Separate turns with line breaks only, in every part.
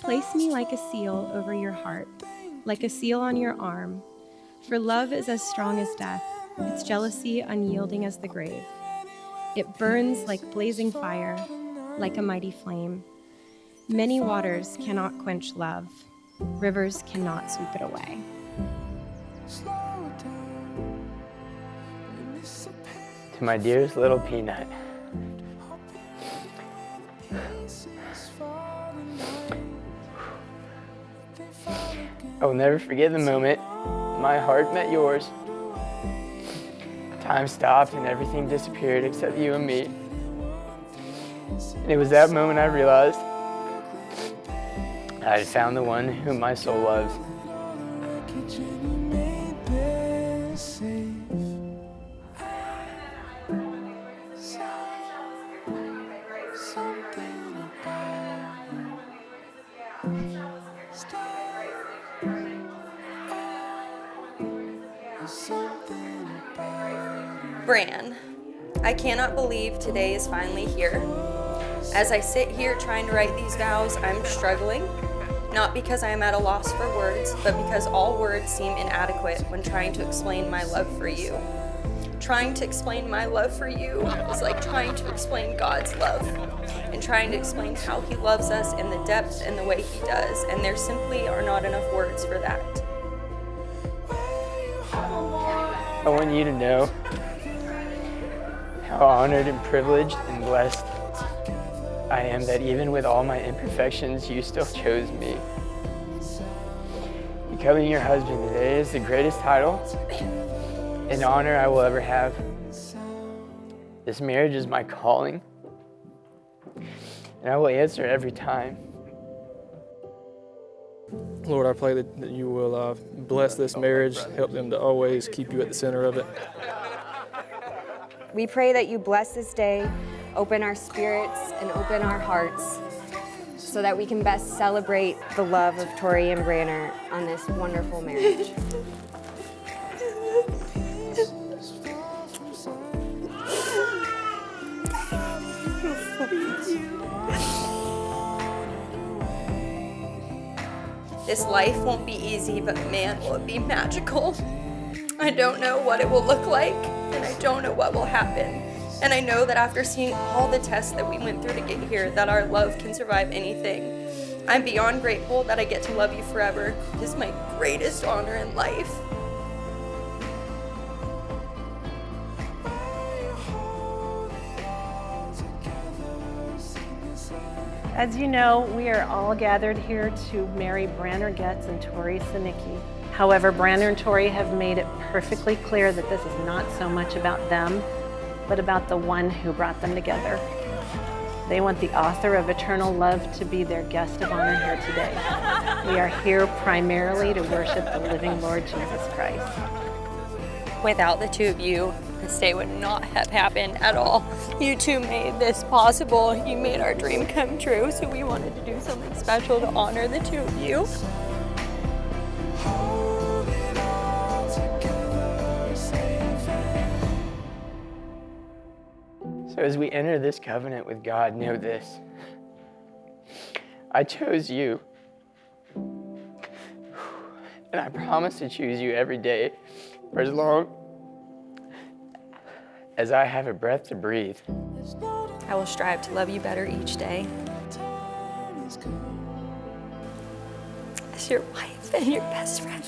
Place me like a seal over your heart, like a seal on your arm. For love is as strong as death, its jealousy unyielding as the grave. It burns like blazing fire, like a mighty flame. Many waters cannot quench love, rivers cannot sweep it away.
To my dearest little peanut. I will never forget the moment my heart met yours. Time stopped and everything disappeared except you and me. And it was that moment I realized I had found the one whom my soul loves.
Bran, I cannot believe today is finally here. As I sit here trying to write these vows, I'm struggling, not because I am at a loss for words, but because all words seem inadequate when trying to explain my love for you. Trying to explain my love for you is like trying to explain God's love and trying to explain how he loves us in the depth and the way he does, and there simply are not enough words for that.
I want you to know how honored and privileged and blessed I am that even with all my imperfections, you still chose me. Becoming your husband today is the greatest title and honor I will ever have. This marriage is my calling, and I will answer every time.
Lord, I pray that, you will uh, bless this marriage, help them to always keep you at the center of it.
We pray that you bless this day, open our spirits and open our hearts so that we can best celebrate the love of Tori and Branner on this wonderful marriage.
This life won't be easy, but man, will it be magical. I don't know what it will look like, and I don't know what will happen. And I know that after seeing all the tests that we went through to get here, that our love can survive anything. I'm beyond grateful that I get to love you forever. It is my greatest honor in life.
As you know, we are all gathered here to marry Branner Getz and Tori Sinicki. However, Branner and Tori have made it perfectly clear that this is not so much about them, but about the one who brought them together. They want the author of eternal love to be their guest of honor here today. We are here primarily to worship the living Lord Jesus Christ.
Without the two of you, this day would not have happened at all. You two made this possible. You made our dream come true, so we wanted to do something special to honor the two of you.
So as we enter this covenant with God, know this. I chose you. And I promise to choose you every day for as long as I have a breath to breathe.
I will strive to love you better each day. As your wife and your best friend.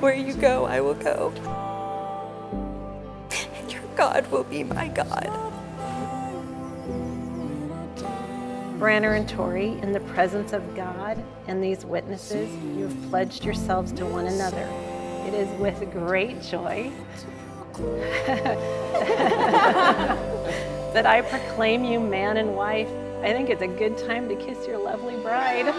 Where you go, I will go. And your God will be my God.
Branner and Tori, in the presence of God and these witnesses, you have pledged yourselves to one another. It is with great joy that I proclaim you man and wife. I think it's a good time to kiss your lovely bride.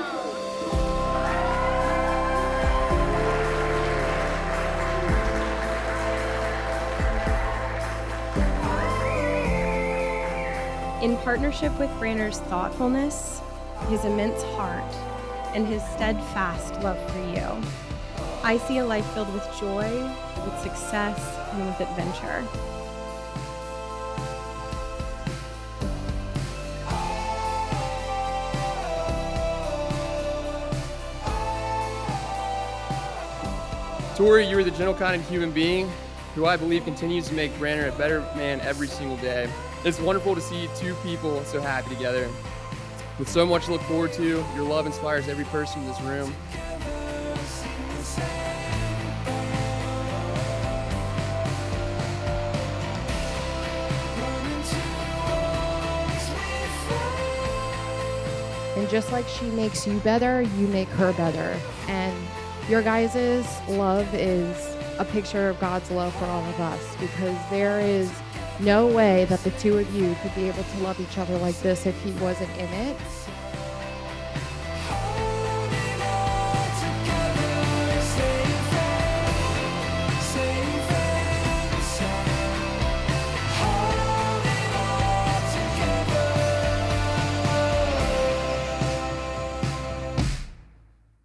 In partnership with Branner's thoughtfulness, his immense heart, and his steadfast love for you, I see a life filled with joy, with success, and with adventure.
Tori, you are the gentle kind of human being who I believe continues to make Branner a better man every single day. It's wonderful to see two people so happy together. With so much to look forward to, your love inspires every person in this room.
And just like she makes you better, you make her better. And your guys' love is a picture of God's love for all of us because there is no way that the two of you could be able to love each other like this if he wasn't in it.